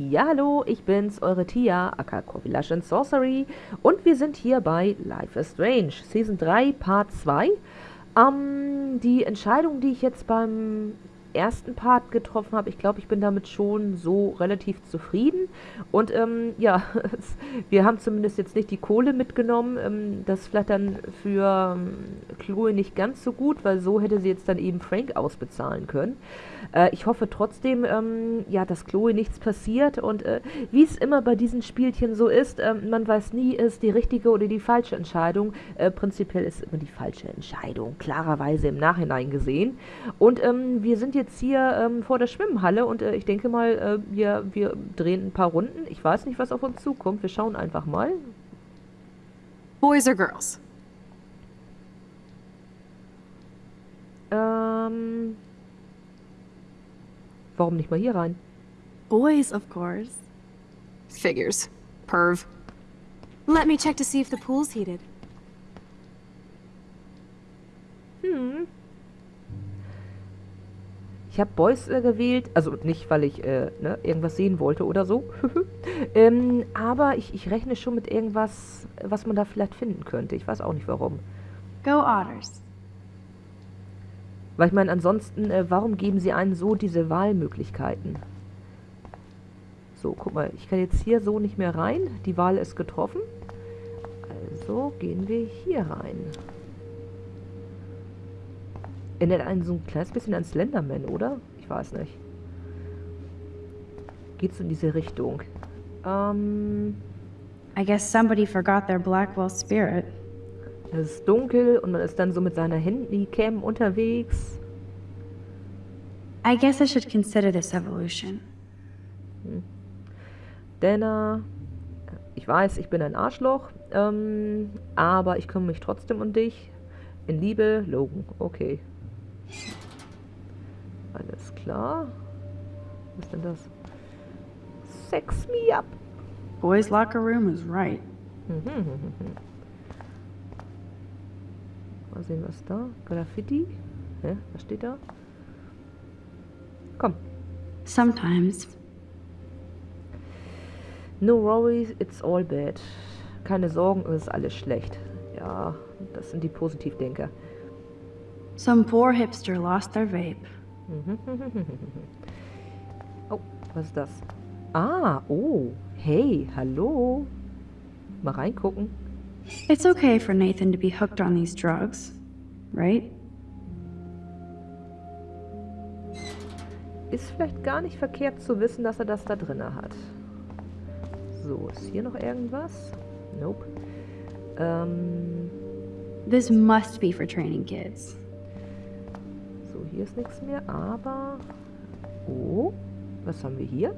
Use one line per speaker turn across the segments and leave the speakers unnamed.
Ja, hallo, ich bin's, eure Tia, aka Corvillation Sorcery. Und wir sind hier bei Life is Strange, Season 3, Part 2. Ähm, die Entscheidung, die ich jetzt beim ersten Part getroffen habe. Ich glaube, ich bin damit schon so relativ zufrieden. Und ähm, ja, wir haben zumindest jetzt nicht die Kohle mitgenommen. Ähm, das dann für ähm, Chloe nicht ganz so gut, weil so hätte sie jetzt dann eben Frank ausbezahlen können. Äh, ich hoffe trotzdem, ähm, ja, dass Chloe nichts passiert. Und äh, wie es immer bei diesen Spielchen so ist, äh, man weiß nie, ist die richtige oder die falsche Entscheidung. Äh, prinzipiell ist immer die falsche Entscheidung, klarerweise im Nachhinein gesehen. Und ähm, wir sind jetzt hier ähm, vor der Schwimmhalle und äh, ich denke mal, äh, wir, wir drehen ein paar Runden. Ich weiß nicht, was auf uns zukommt. Wir schauen einfach mal.
Boys or girls?
Ähm, warum nicht mal hier rein?
Boys, of course. Figures. Perv. Let me check to see if the pool's heated.
Hm. Ich habe Boys äh, gewählt, also nicht, weil ich äh, ne, irgendwas sehen wollte oder so. ähm, aber ich, ich rechne schon mit irgendwas, was man da vielleicht finden könnte. Ich weiß auch nicht warum.
Go Otters.
Weil ich meine, ansonsten, äh, warum geben sie einen so diese Wahlmöglichkeiten? So, guck mal, ich kann jetzt hier so nicht mehr rein. Die Wahl ist getroffen. Also gehen wir hier rein. Erinnert einen so ein kleines bisschen an Slenderman, oder? Ich weiß nicht. Geht's in diese Richtung? Ähm...
I guess somebody forgot their Blackwell spirit.
Es ist dunkel und man ist dann so mit seiner Handycam unterwegs.
I guess I should consider this evolution.
Hm. Dana, ich weiß, ich bin ein Arschloch, ähm, aber ich kümmere mich trotzdem um dich. In Liebe, Logan. Okay. Alles klar. Was ist denn das? Sex me up.
Boys' locker room is right.
Mal sehen, was da. Graffiti. Hä? Was steht da? Komm.
Sometimes.
No worries, it's all bad. Keine Sorgen, es ist alles schlecht. Ja, das sind die Positivdenker.
Some poor hipster lost their vape.
oh, was ist das? Ah, oh, hey, hallo. Mal reingucken.
It's okay for Nathan to be hooked on these drugs, right?
Ist vielleicht gar nicht verkehrt zu wissen, dass er das da drin hat. So, ist hier noch irgendwas? Nope. Ähm,
This must be for training kids.
Hier ist nichts mehr, aber... Oh, was haben wir hier?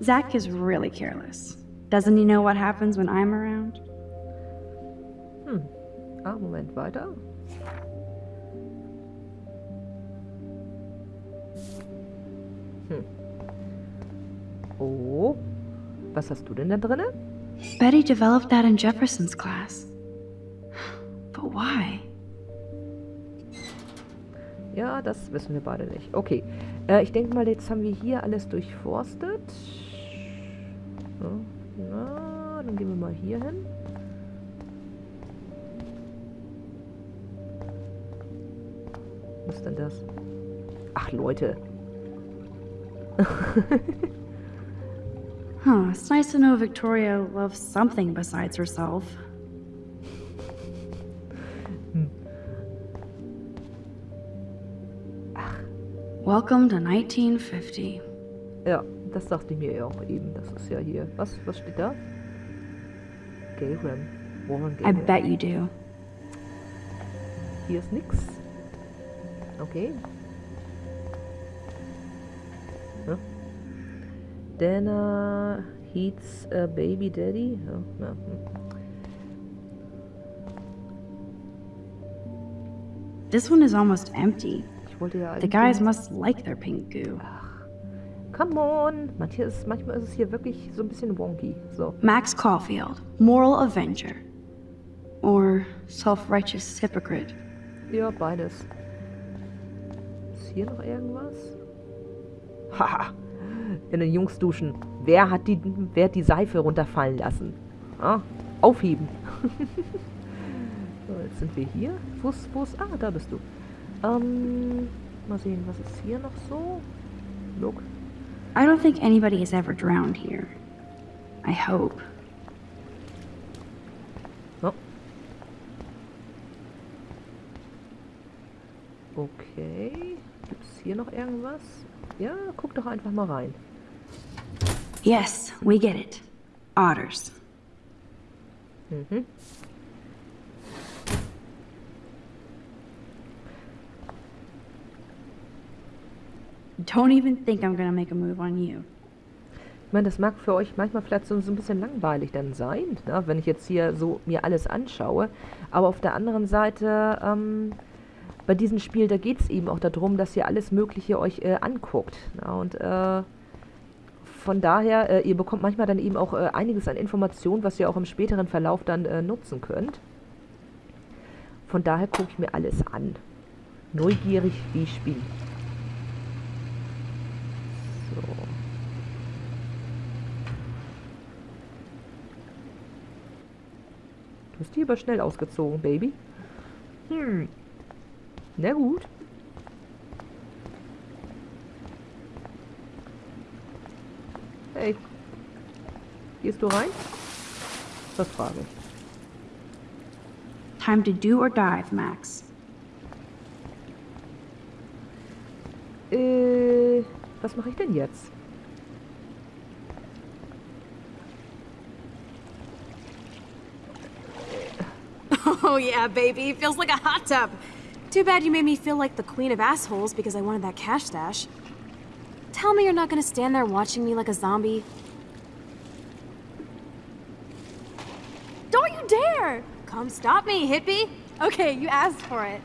Zach is really careless. Doesn't he know what happens when I'm around?
Hm. Ah, Moment, weiter. Hm. Oh, was hast du denn da drinne?
Betty developed that in Jefferson's class. But why?
Ja, das wissen wir beide nicht. Okay, äh, ich denke mal, jetzt haben wir hier alles durchforstet. Na, dann gehen wir mal hier hin. Was ist denn das? Ach, Leute.
Huh, it's nice to know Victoria loves something besides herself. Welcome to 1950.
Ja, das dachte ich mir ja auch eben. Das ist ja hier. Was, was steht da? Gayram. Warren
I bet you do.
Hier ist nix. Okay. Ja. Dana Heats a Baby Daddy. Ja, ja. hm.
This one is almost empty.
Ich wollte ja
The guys must like their pink goo.
Come on. Manche ist, manchmal ist es hier wirklich so ein bisschen wonky. So.
Max Caulfield, moral avenger. Or self righteous hypocrite.
Ja, beides. Ist hier noch irgendwas? Haha. in den Jungsduschen. Wer hat die, wer hat die Seife runterfallen lassen? Ah, aufheben. so, jetzt sind wir hier. Wo ist, ah, da bist du. Ähm, mal sehen, was ist hier noch so? Look.
I don't think anybody has ever drowned here. I hope.
Oh. Okay. Gibt es hier noch irgendwas? Ja, guck doch einfach mal rein.
Yes, we get it. Otters.
Mhm.
Don't even think I'm gonna make a move on you.
Ich meine, das mag für euch manchmal vielleicht so, so ein bisschen langweilig dann sein, ne? wenn ich jetzt hier so mir alles anschaue. Aber auf der anderen Seite, ähm, bei diesem Spiel, da geht es eben auch darum, dass ihr alles Mögliche euch äh, anguckt. Ne? Und äh, von daher, äh, ihr bekommt manchmal dann eben auch äh, einiges an Informationen, was ihr auch im späteren Verlauf dann äh, nutzen könnt. Von daher gucke ich mir alles an. Neugierig wie Spiel. So. Du bist hier aber schnell ausgezogen, Baby. Hm. Na gut. Hey. Gehst du rein? Das frage ich.
Time to do or dive, Max.
Äh, was mache ich denn jetzt?
Yeah, baby. Feels like a hot tub. Too bad you made me feel like the queen of assholes because I wanted that cash stash. Tell me you're not gonna stand there watching me like a zombie. Don't you dare! Come stop me, hippie! Okay, you asked for it.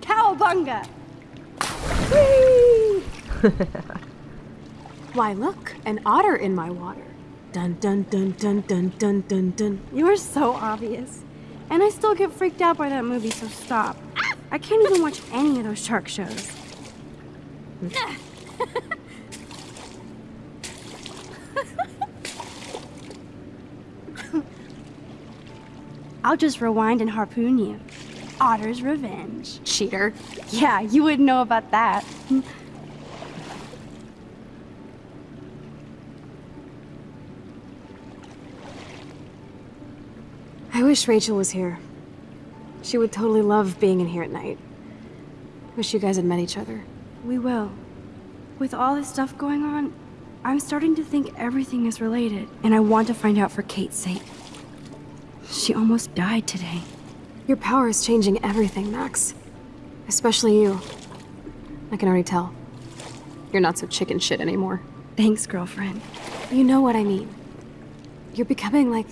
Cowabunga! Why, look, an otter in my water. Dun dun dun dun dun dun dun dun.
You're so obvious. And I still get freaked out by that movie, so stop. I can't even watch any of those shark shows. I'll just rewind and harpoon you. Otter's revenge.
Cheater.
Yeah, you wouldn't know about that.
Wish Rachel was here. She would totally love being in here at night. Wish you guys had met each other.
We will. With all this stuff going on, I'm starting to think everything is related, and I want to find out for Kate's sake. She almost died today.
Your power is changing everything, Max. Especially you. I can already tell. You're not so chicken shit anymore.
Thanks, girlfriend.
You know what I mean. You're becoming like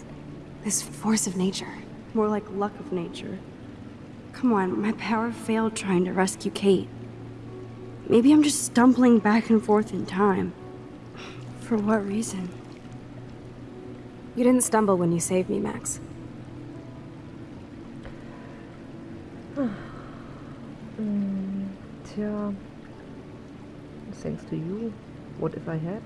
this force of nature.
More like luck of nature. Come on, my power failed trying to rescue Kate. Maybe I'm just stumbling back and forth in time. For what reason?
You didn't stumble when you saved me, Max.
Tja. Thanks to you. What if I had?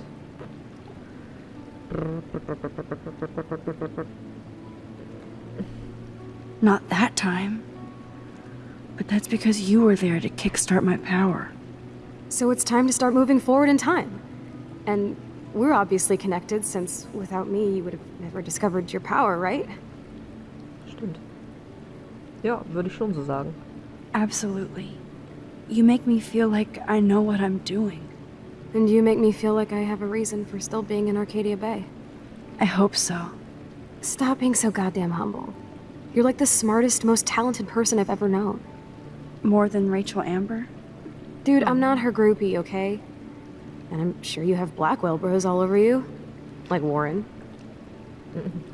Not that time. But that's because you were there to kickstart my power.
So it's time to start moving forward in time. And we're obviously connected, since without me, you would have never discovered your power, right?
Stimmt. Ja, würde ich schon so sagen.
Absolutely. You make me feel like I know what I'm doing.
And you make me feel like I have a reason for still being in Arcadia Bay.
I hope so.
Stop being so goddamn humble. You're like the smartest, most talented person I've ever known.
More than Rachel Amber?
Dude, I'm not her groupie, okay? And I'm sure you have Blackwell bros all over you. Like Warren.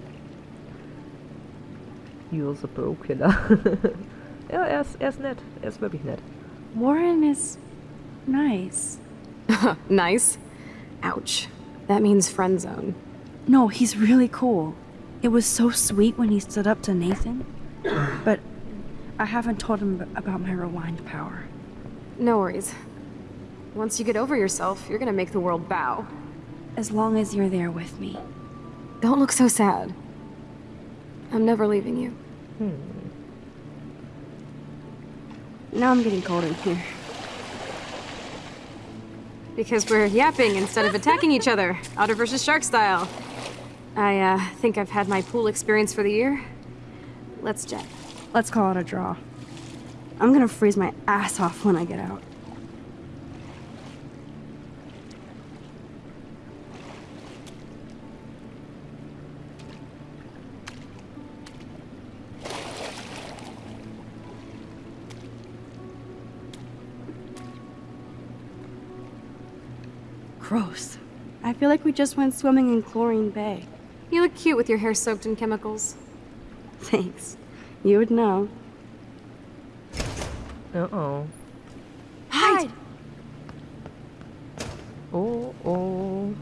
You're the Bro-Killer. ja, er ist, er ist nett. Er ist wirklich nett.
Warren is nice.
nice. Ouch. That means friend zone.
No, he's really cool. It was so sweet when he stood up to Nathan. But I haven't told him about my rewind power.
No worries. Once you get over yourself, you're gonna make the world bow.
As long as you're there with me.
Don't look so sad. I'm never leaving you. Hmm.
Now I'm getting cold in here.
Because we're yapping instead of attacking each other, Otter versus Shark style. I, uh, think I've had my pool experience for the year. Let's jet.
Let's call it a draw. I'm gonna freeze my ass off when I get out. Gross. I feel like we just went swimming in Chlorine Bay.
You look cute with your hair soaked in chemicals.
Thanks. You would know.
Uh-oh.
Hide!
Oh, oh.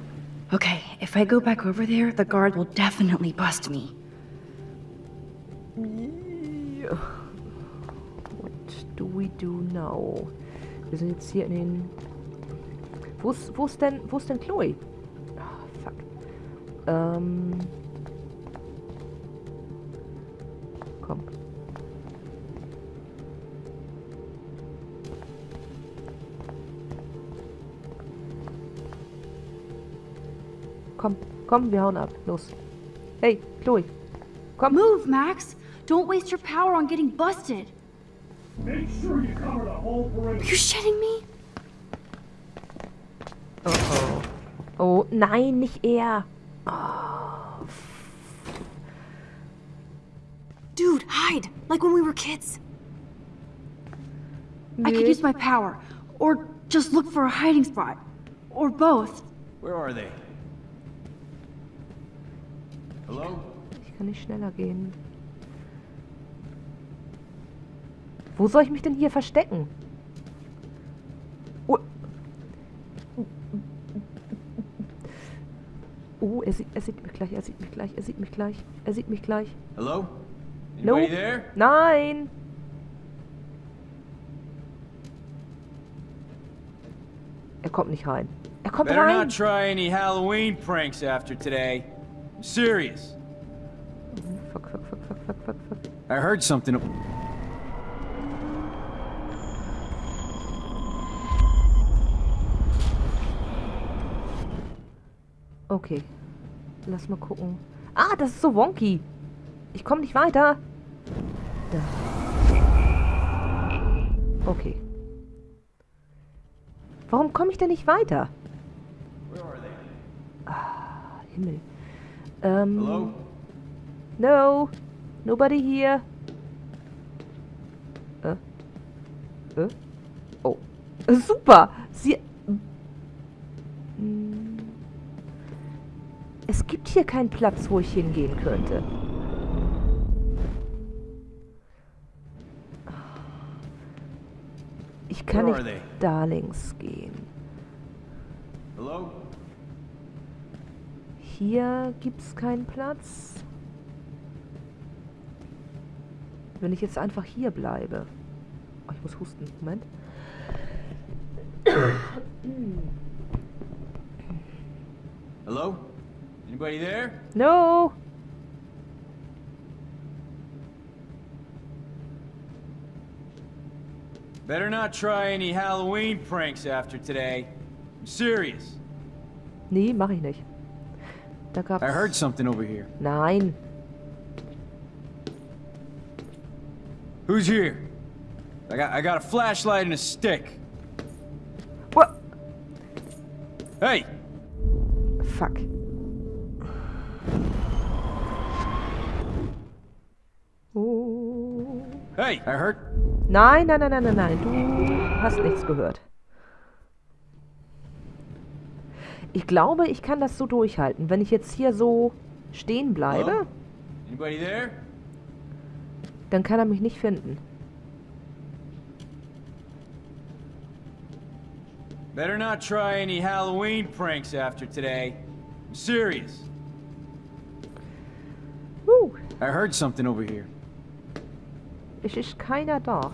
Okay, if I go back over there, the guard will definitely bust me.
Ja. What do we do now? Wir sind jetzt hier in den... Wo ist, wo ist denn, wo ist denn Chloe? Ähm... Komm. Komm, komm, wir hauen ab. Los. Hey, Chloe. Komm.
Move, Max! Don't waste your power on getting busted!
Make sure you cover the whole
Are
perimeter.
you shitting me?
Oh, oh. Oh, nein, nicht er.
Dude, hide! Like when we were kids.
I could use my power. Or just look for a hiding spot. Or both.
Where are they? Hello?
Ich kann nicht schneller gehen. Wo soll ich mich denn hier verstecken? Oh, oh er, sieht, er sieht mich gleich, er sieht mich gleich, er sieht mich gleich, er sieht mich gleich.
Hello?
No.
Anybody there?
Nein! Er kommt nicht rein. Er kommt
Better
rein!
not try any Halloween pranks after today. I'm serious.
Fuck, fuck, fuck, fuck, fuck, fuck, fuck.
I heard something.
Okay. Lass mal gucken. Ah, das ist so wonky. Ich komme nicht weiter. Da. Okay. Warum komme ich denn nicht weiter? Ah, Himmel. Ähm,
Hello?
no. Nobody here. Äh. Äh. Oh. Super. Sie... Es gibt hier keinen Platz, wo ich hingehen könnte. Ich kann nicht
they?
da links gehen.
Hello?
Hier gibt's keinen Platz. Wenn ich jetzt einfach hier bleibe. Oh, ich muss husten. Moment.
Hello? Anybody there?
No!
Better not try any Halloween pranks after today. I'm serious.
Nee, mach ich nicht. Da gab's...
I heard something over here.
Nein.
Who's here? I got I got a flashlight and a stick.
What?
Hey,
Fuck.
Hey, I heard
Nein, nein, nein, nein, nein, nein. Du hast nichts gehört. Ich glaube, ich kann das so durchhalten. Wenn ich jetzt hier so stehen bleibe,
Hello? Anybody there?
dann kann er mich nicht finden.
Better not try any Halloween pranks after today. I'm serious.
Uh,
I heard something over here.
Es ist keiner da.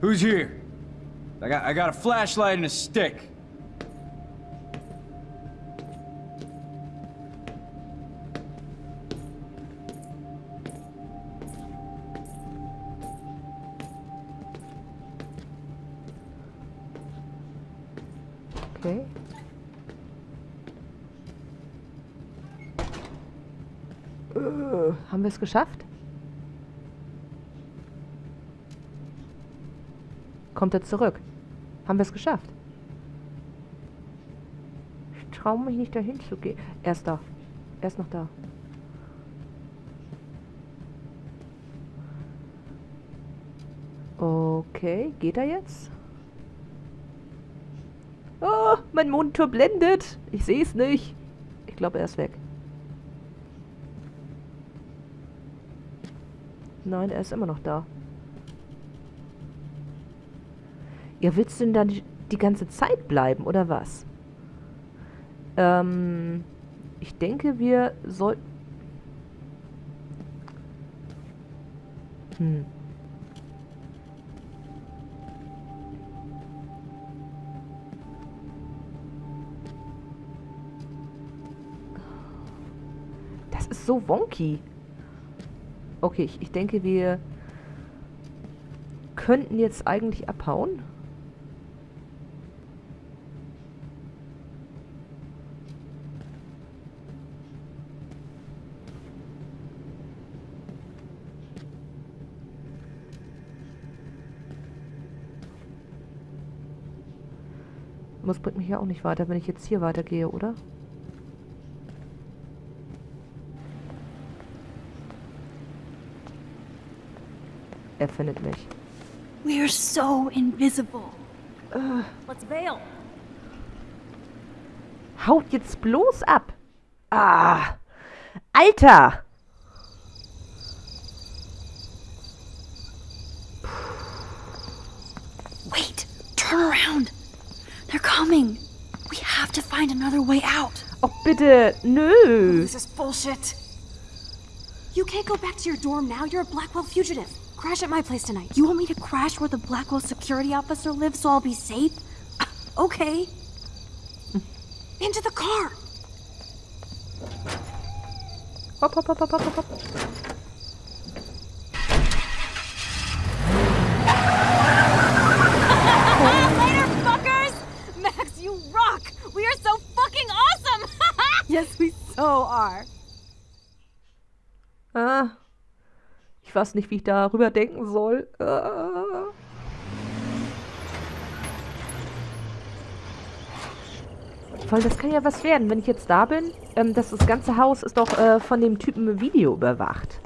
Who's here? I got, I got a flashlight and a stick.
Okay. Äh, haben wir es geschafft? Kommt er zurück? Haben wir es geschafft? Ich traue mich nicht dahin zu gehen. Er ist da. Er ist noch da. Okay, geht er jetzt? Oh, mein Monitor blendet. Ich sehe es nicht. Ich glaube, er ist weg. Nein, er ist immer noch da. Ja, willst du denn dann die, die ganze Zeit bleiben, oder was? Ähm, ich denke, wir sollten... Hm. Das ist so wonky. Okay, ich, ich denke, wir könnten jetzt eigentlich abhauen. Das bringt mich ja auch nicht weiter, wenn ich jetzt hier weitergehe, oder? Er findet mich.
We're so invisible.
Let's bail.
Haut jetzt bloß ab! Ah! Alter!
Wait, turn around. Coming. We have to find another way out.
Oh, bitte! Nö!
This is bullshit. You can't go back to your dorm now. You're a Blackwell fugitive. Crash at my place tonight.
You want me to crash where the Blackwell security officer lives so I'll be safe? Okay.
Into the car.
Hopp, hopp, hopp, hopp, hopp, hopp.
Are.
Ah. Ich weiß nicht, wie ich darüber denken soll. Ah. Voll, das kann ja was werden, wenn ich jetzt da bin. Ähm, das, das ganze Haus ist doch äh, von dem Typen Video überwacht.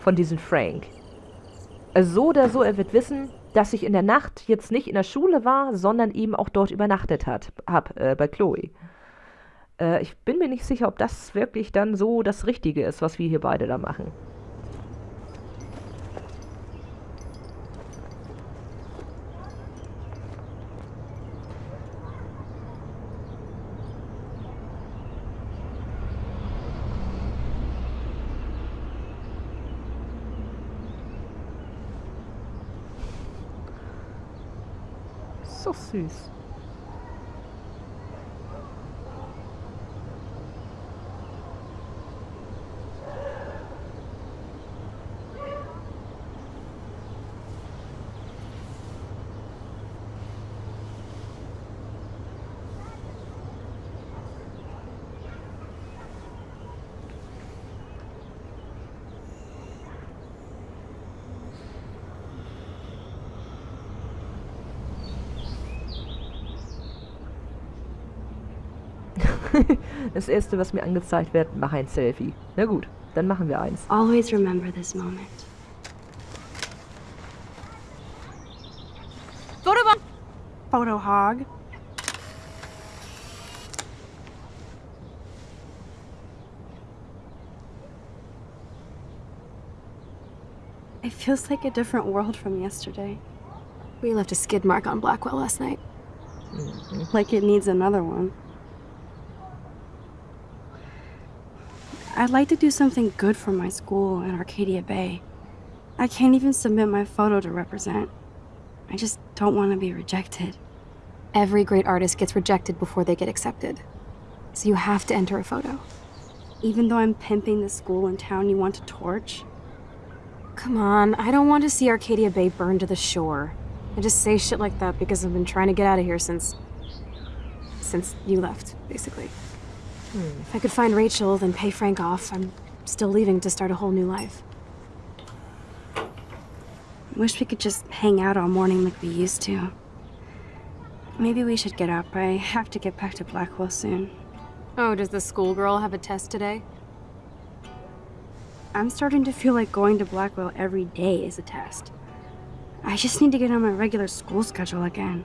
Von diesem Frank. Also so oder so, er wird wissen, dass ich in der Nacht jetzt nicht in der Schule war, sondern eben auch dort übernachtet hat, hab, äh, bei Chloe. Äh, ich bin mir nicht sicher, ob das wirklich dann so das Richtige ist, was wir hier beide da machen. So süß. Das erste, was mir angezeigt wird, mach ein Selfie. Na gut, dann machen wir eins.
Always remember this moment.
Photobomb!
Photo hog. It feels like a different world from yesterday.
We left a skid mark on Blackwell last night. Mm-hmm.
Like it needs another one. I'd like to do something good for my school in Arcadia Bay. I can't even submit my photo to represent. I just don't want to be rejected.
Every great artist gets rejected before they get accepted. So you have to enter a photo.
Even though I'm pimping the school in town you want to torch?
Come on, I don't want to see Arcadia Bay burned to the shore. I just say shit like that because I've been trying to get out of here since... since you left, basically. Hmm. If I could find Rachel, then pay Frank off, I'm still leaving to start a whole new life.
Wish we could just hang out all morning like we used to. Maybe we should get up. I have to get back to Blackwell soon.
Oh, does the schoolgirl have a test today?
I'm starting to feel like going to Blackwell every day is a test. I just need to get on my regular school schedule again.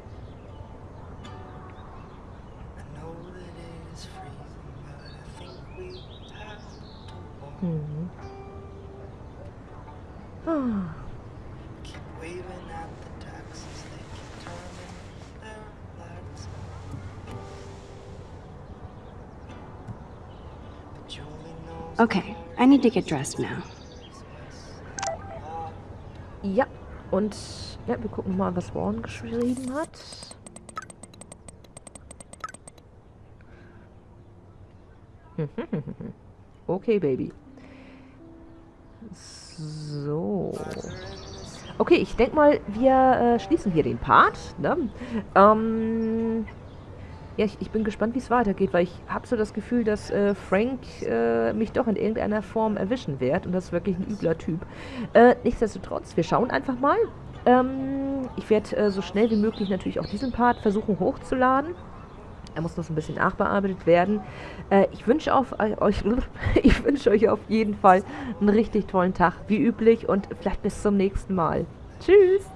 Okay, I need to get dressed now.
Ja, und ja, wir gucken mal, was Warren geschrieben hat. Okay, Baby. So. Okay, ich denke mal, wir äh, schließen hier den Part. Ne? Ähm, ja, ich, ich bin gespannt, wie es weitergeht, weil ich habe so das Gefühl, dass äh, Frank äh, mich doch in irgendeiner Form erwischen wird und das ist wirklich ein übler Typ. Äh, nichtsdestotrotz, wir schauen einfach mal. Ähm, ich werde äh, so schnell wie möglich natürlich auch diesen Part versuchen hochzuladen. Er muss noch so ein bisschen nachbearbeitet werden. Äh, ich wünsche äh, euch, ich wünsche euch auf jeden Fall einen richtig tollen Tag, wie üblich, und vielleicht bis zum nächsten Mal. Tschüss!